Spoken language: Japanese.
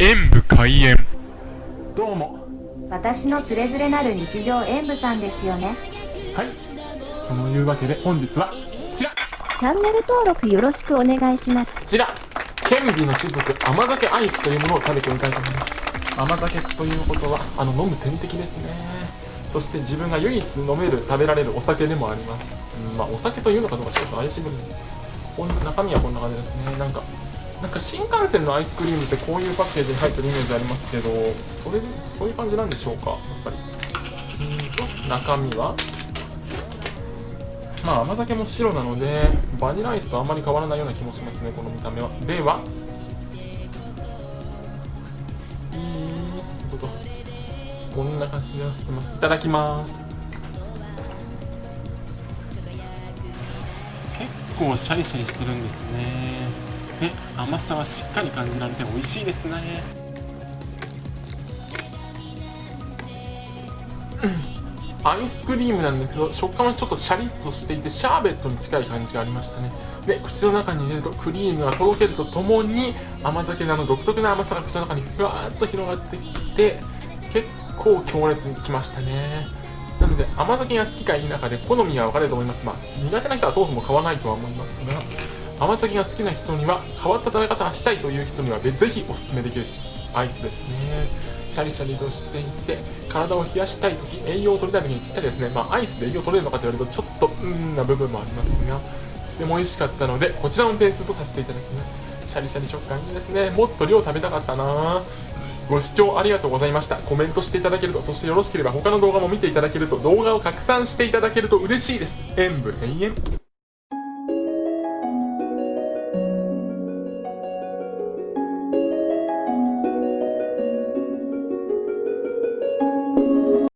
演武開演。どうも。私のつれづれなる日常演舞さんですよね。はい。そのいうわけで本日はこちら。こチャンネル登録よろしくお願いします。ちら。剣美の種族甘酒アイスというものを食べてみたいと思います。甘酒ということはあの飲む点滴ですね。そして自分が唯一飲める食べられるお酒でもあります、うん、まあお酒というのかどうかちょっと怪しい部分。こん中身はこんな感じですね。なんかなんか新幹線のアイスクリームってこういうパッケージに入ってるイメージありますけどそれそういう感じなんでしょうか？やっぱり。うんと中身は？まあ甘酒も白なのでバニラアイスとあんまり変わらないような気もしますねこの見た目は。では？いいこと。こんな感じになってます。いただきます。結構シャリシャリしてるんですね。ね甘さはしっかり感じられて美味しいですね。アイスクリームなんですけど食感はちょっとシャリッとしていてシャーベットに近い感じがありましたね。で口の中に入れるとクリームがとろけるとともに甘酒のあの独特な甘さが口の中にふわっと広がってきて結構強烈にきましたね。なので甘酒が好きか否かで好みは分かれると思います。まあ苦手な人はそもそも買わないとは思いますが甘酒が好きな人には変わった食べ方がしたいという人にはぜひおすすめできるアイスですね。シャリシャリとしていて体を冷やしたい時栄養を取りたい時にぴったりですねまあアイスで栄養を取れるのかと言われるとちょっとうんな部分もありますがでも美味しかったのでこちらのペースとさせていただきます。シャリシャリ食感いいですね。もっと量食べたかったな。ご視聴ありがとうございました。コメントしていただけるとそしてよろしければ他の動画も見ていただけると動画を拡散していただけると嬉しいです。演武永遠